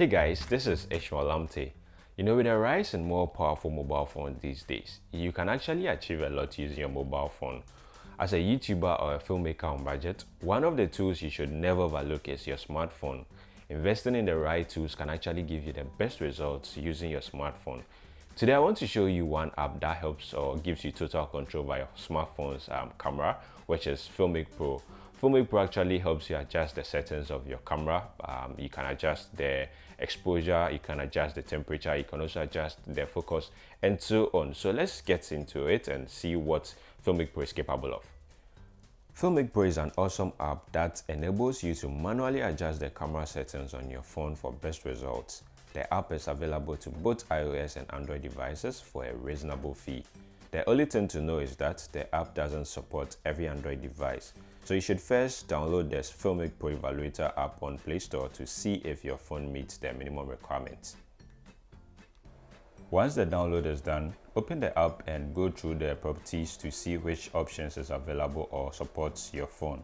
Hey guys, this is Ishmael Lamte. You know, with the rise in more powerful mobile phones these days, you can actually achieve a lot using your mobile phone. As a YouTuber or a filmmaker on budget, one of the tools you should never overlook is your smartphone. Investing in the right tools can actually give you the best results using your smartphone. Today I want to show you one app that helps or gives you total control by your smartphone's um, camera, which is Filmic Pro. Filmic Pro actually helps you adjust the settings of your camera. Um, you can adjust the exposure, you can adjust the temperature, you can also adjust the focus and so on. So let's get into it and see what Filmic Pro is capable of. Filmic Pro is an awesome app that enables you to manually adjust the camera settings on your phone for best results. The app is available to both iOS and Android devices for a reasonable fee. The only thing to know is that the app doesn't support every Android device, so you should first download this Filmic Pro Evaluator app on Play Store to see if your phone meets the minimum requirements. Once the download is done, open the app and go through the properties to see which options is available or supports your phone.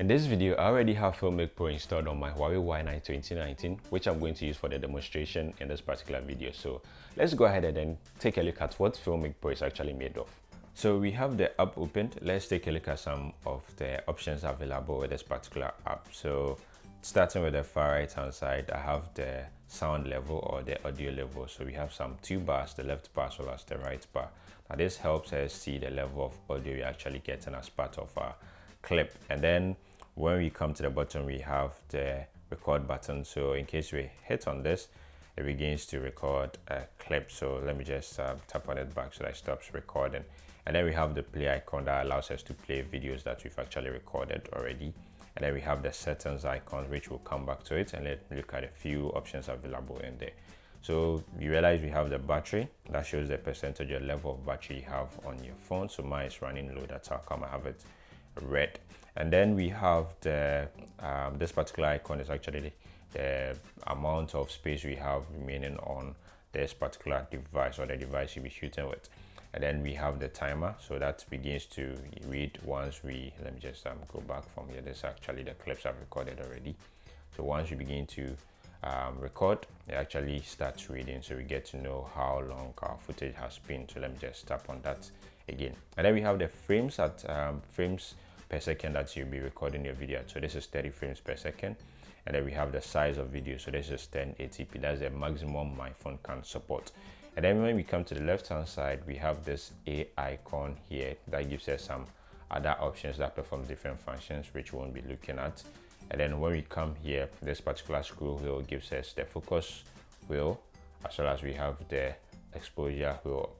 In this video, I already have Filmic Pro installed on my Huawei Y9 2019, which I'm going to use for the demonstration in this particular video. So let's go ahead and then take a look at what Filmic Pro is actually made of. So we have the app opened. Let's take a look at some of the options available with this particular app. So starting with the far right hand side, I have the sound level or the audio level. So we have some two bars, the left bar as well as the right bar. Now this helps us see the level of audio we're actually getting as part of our clip. And then when we come to the bottom we have the record button. So in case we hit on this it begins to record a clip. So let me just uh, tap on it back so that it stops recording. And then we have the play icon that allows us to play videos that we've actually recorded already. And then we have the settings icon which will come back to it and let's look at a few options available in there. So you realize we have the battery. That shows the percentage or level of battery you have on your phone. So mine is running low. That's how come i have it red and then we have the um, this particular icon is actually the amount of space we have remaining on this particular device or the device you'll be shooting with. And then we have the timer. So that begins to read once we let me just um, go back from here. This actually the clips I've recorded already. So once you begin to um, record it actually starts reading. So we get to know how long our footage has been. So let me just tap on that again. And then we have the frames at um, frames per second that you'll be recording your video. So this is 30 frames per second. And then we have the size of video. So this is 1080p that's the maximum my phone can support. And then when we come to the left hand side we have this a icon here that gives us some other options that perform different functions which we won't be looking at. And then when we come here this particular scroll wheel gives us the focus wheel as well as we have the exposure wheel.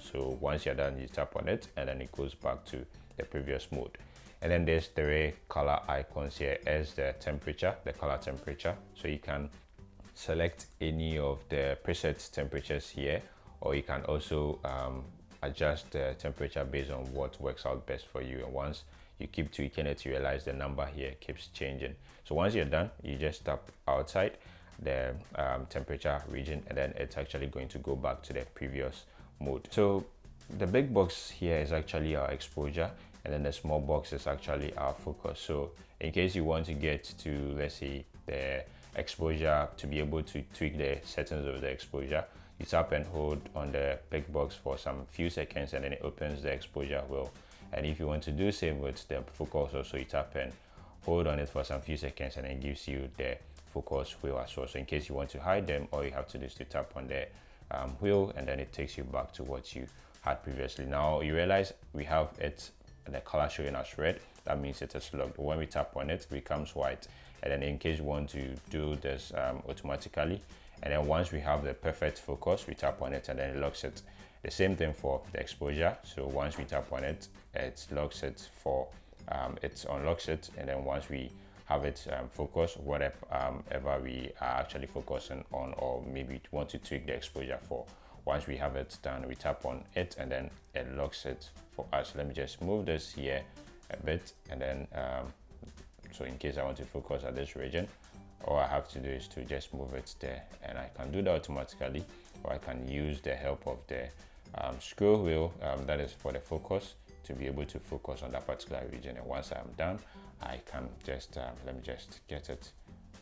So once you're done you tap on it and then it goes back to the previous mode and then there's three color icons here as the temperature the color temperature. So you can select any of the preset temperatures here or you can also um, adjust the temperature based on what works out best for you. And once you keep tweaking it you realize the number here keeps changing. So once you're done you just tap outside the um, temperature region and then it's actually going to go back to the previous mode so the big box here is actually our exposure and then the small box is actually our focus so in case you want to get to let's say the exposure to be able to tweak the settings of the exposure you tap and hold on the big box for some few seconds and then it opens the exposure wheel and if you want to do same with the focus also you tap and hold on it for some few seconds and it gives you the focus wheel as well. So in case you want to hide them all you have to do is to tap on the um, wheel and then it takes you back to what you had previously. Now you realize we have it the color showing as red that means it is locked. When we tap on it, it becomes white. And then in case you want to do this um, automatically and then once we have the perfect focus we tap on it and then it locks it. The same thing for the exposure. So once we tap on it it locks it for um, it unlocks it. And then once we have it um, focus whatever um, ever we are actually focusing on or maybe want to tweak the exposure for once we have it done we tap on it and then it locks it for us. Let me just move this here a bit and then um, so in case I want to focus at this region all I have to do is to just move it there and I can do that automatically or I can use the help of the um, scroll wheel um, that is for the focus to be able to focus on that particular region. And once I'm done I can just um, let me just get it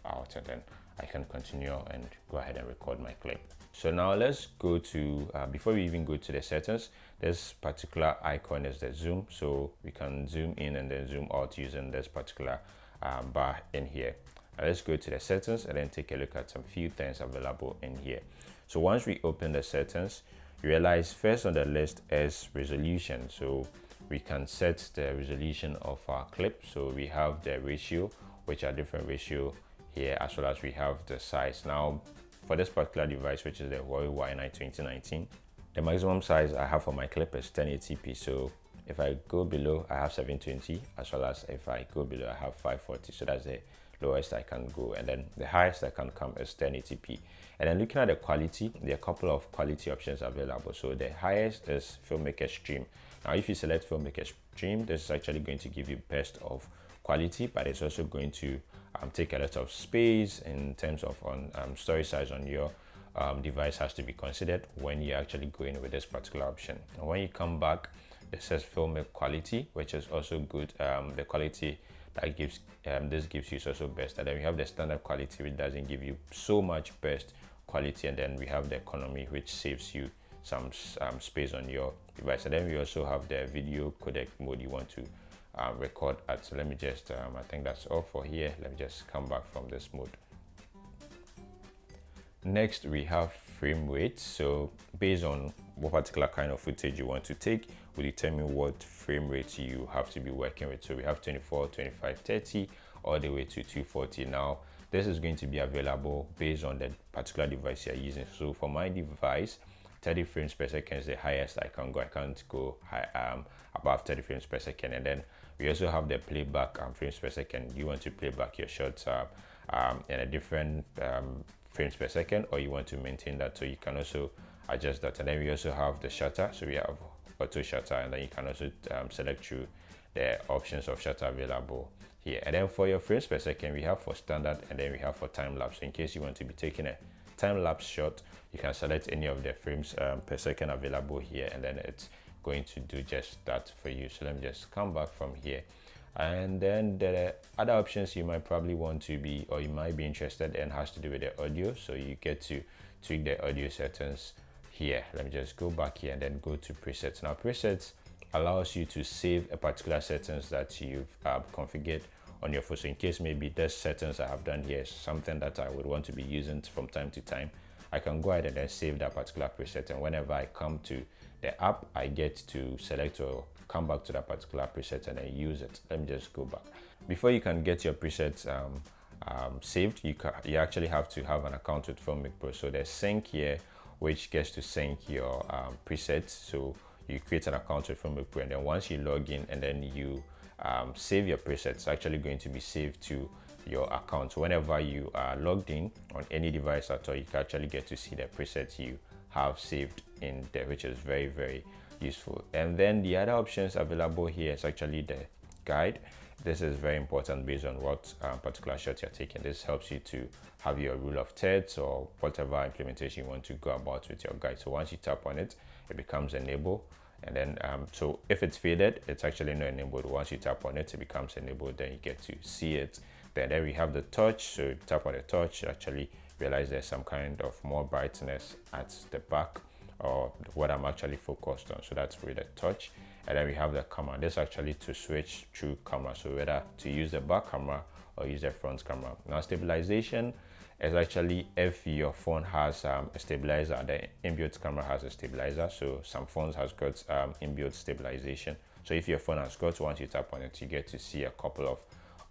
out and then I can continue and go ahead and record my clip. So now let's go to, uh, before we even go to the settings, this particular icon is the zoom. So we can zoom in and then zoom out using this particular um, bar in here. Now let's go to the settings and then take a look at some few things available in here. So once we open the settings, you realize first on the list is resolution. So we can set the resolution of our clip. So we have the ratio, which are different ratio here, as well as we have the size. Now, for this particular device, which is the Huawei Y9 2019, the maximum size I have for my clip is 1080p. So if I go below, I have 720, as well as if I go below, I have 540. So that's the lowest I can go. And then the highest I can come is 1080p. And then looking at the quality, there are a couple of quality options available. So the highest is Filmic Extreme. Now, if you select Filmic Extreme, this is actually going to give you best of quality, but it's also going to um, take a lot of space in terms of on um, storage size on your um, device has to be considered when you're actually go in with this particular option. And when you come back, it says filmic quality, which is also good. Um, the quality that gives um, this gives you is also best. And then we have the standard quality, which doesn't give you so much best quality. And then we have the economy, which saves you some um, space on your device. And then we also have the video codec mode you want to uh, record at. So let me just, um, I think that's all for here. Let me just come back from this mode. Next, we have frame rate. So based on what particular kind of footage you want to take will determine what frame rate you have to be working with. So we have 24, 25, 30, all the way to 240. Now, this is going to be available based on the particular device you're using. So for my device, 30 frames per second is the highest I can go. I can't go high, um, above 30 frames per second. And then we also have the playback um, frames per second. You want to play back your shots um, in a different um, frames per second, or you want to maintain that. So you can also adjust that. And then we also have the shutter. So we have auto shutter, and then you can also um, select through the options of shutter available here. And then for your frames per second, we have for standard, and then we have for time lapse. So in case you want to be taking a time lapse shot, you can select any of the frames um, per second available here, and then it's going to do just that for you. So let me just come back from here. And then the other options you might probably want to be, or you might be interested in has to do with the audio. So you get to tweak the audio settings here. Let me just go back here and then go to presets. Now presets allows you to save a particular settings that you've uh, configured on your phone. So in case maybe this settings I have done here is something that I would want to be using from time to time, I can go ahead and then save that particular preset. And whenever I come to the app, I get to select or come back to that particular preset and then use it. Let me just go back. Before you can get your presets um, um, saved, you, you actually have to have an account with Filmic Pro. So there's sync here, which gets to sync your um, presets. So you create an account with Filmic Pro and then once you log in and then you um, save your presets, actually going to be saved to your account. So whenever you are logged in on any device at all, you can actually get to see the presets you have saved in there, which is very, very useful. And then the other options available here is actually the guide. This is very important based on what um, particular shot you're taking. This helps you to have your rule of thirds or whatever implementation you want to go about with your guide. So once you tap on it, it becomes enable. And then, um, so if it's faded, it's actually not enabled. Once you tap on it, it becomes enabled. Then you get to see it. Then there we have the touch. So tap on the touch, actually realize there's some kind of more brightness at the back or what I'm actually focused on. So that's with the touch. And then we have the camera. This actually to switch through camera. So whether to use the back camera or use the front camera. Now stabilization is actually if your phone has um, a stabilizer, the inbuilt camera has a stabilizer. So some phones has got um, inbuilt stabilization. So if your phone has got, once you tap on it, you get to see a couple of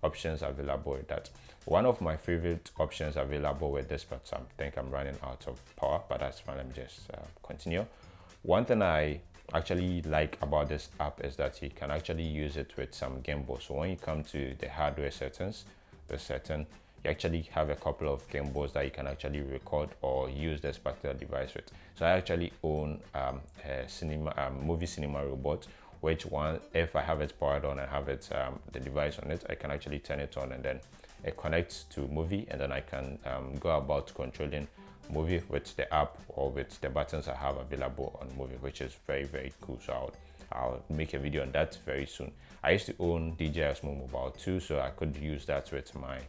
options available with that. One of my favorite options available with this, but I think I'm running out of power, but that's fine. Let me just uh, continue. One thing I actually like about this app is that you can actually use it with some gimbal. So when you come to the hardware settings, the setting, you actually have a couple of gimbals that you can actually record or use this particular device with. So I actually own um, a cinema, um, MOVI cinema robot which one, if I have it powered on and have it, um, the device on it, I can actually turn it on and then it connects to MOVI and then I can um, go about controlling MOVI with the app or with the buttons I have available on MOVI, which is very, very cool. So I'll, I'll make a video on that very soon. I used to own DJI Osmo Mobile 2, so I could use that with my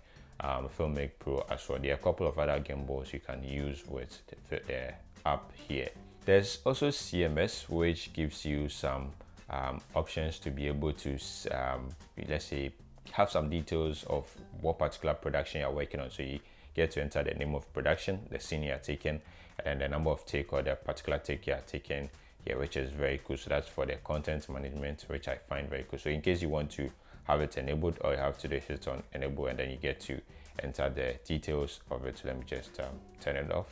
um, Filmic Pro as well. There are a couple of other gimbals you can use with the, the app here. There's also CMS, which gives you some um, options to be able to, um, let's say, have some details of what particular production you're working on. So you get to enter the name of production, the scene you're taking, and then the number of take or the particular take you're taking here, which is very cool. So that's for the content management, which I find very cool. So in case you want to have it enabled, or you have to hit on enable and then you get to enter the details of it. So let me just um, turn it off.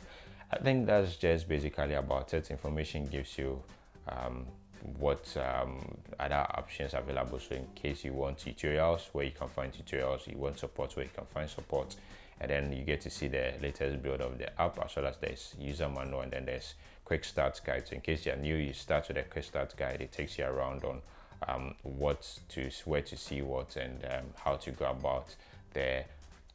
I think that's just basically about it. Information gives you um, what um, other options available. So in case you want tutorials where you can find tutorials, you want support where you can find support, and then you get to see the latest build of the app as well as there's user manual and then there's quick start guide. So in case you're new, you start with a quick start guide. It takes you around on um, what to where to see what and um, how to go about the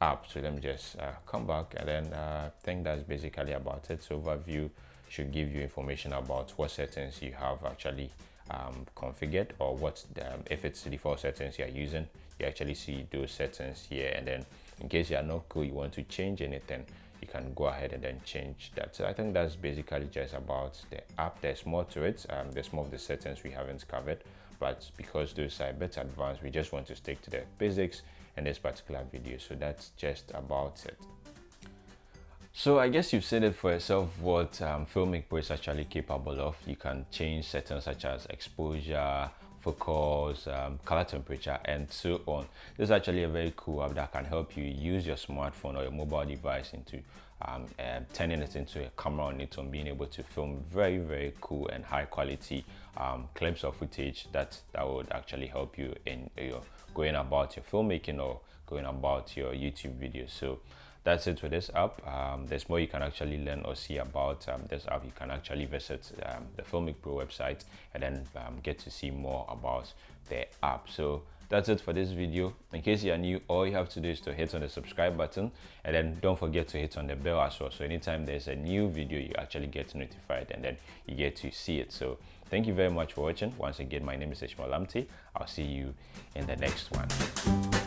app. So let me just uh, come back and then uh, I think that's basically about it. So overview should give you information about what settings you have actually um, configured or what um, if it's the default settings you're using you actually see those settings here. And then in case you are not cool you want to change anything you can go ahead and then change that. So i think that's basically just about the app. There's more to it. Um, there's more of the settings we haven't covered but because those are a bit advanced we just want to stick to the basics in this particular video so that's just about it so I guess you've seen it for yourself what um, Filmic Pro is actually capable of. You can change settings such as exposure, focus, um, color temperature, and so on. This is actually a very cool app that can help you use your smartphone or your mobile device into um, uh, turning it into a camera on it and being able to film very, very cool and high quality um, clips of footage that, that would actually help you in your going about your filmmaking or going about your YouTube videos. So that's it for this app. Um, there's more you can actually learn or see about um, this app. You can actually visit um, the filmic pro website and then um, get to see more about the app. So that's it for this video. In case you are new all you have to do is to hit on the subscribe button and then don't forget to hit on the bell as well. So anytime there's a new video you actually get notified and then you get to see it. So thank you very much for watching. Once again my name is ishmael lamte i'll see you in the next one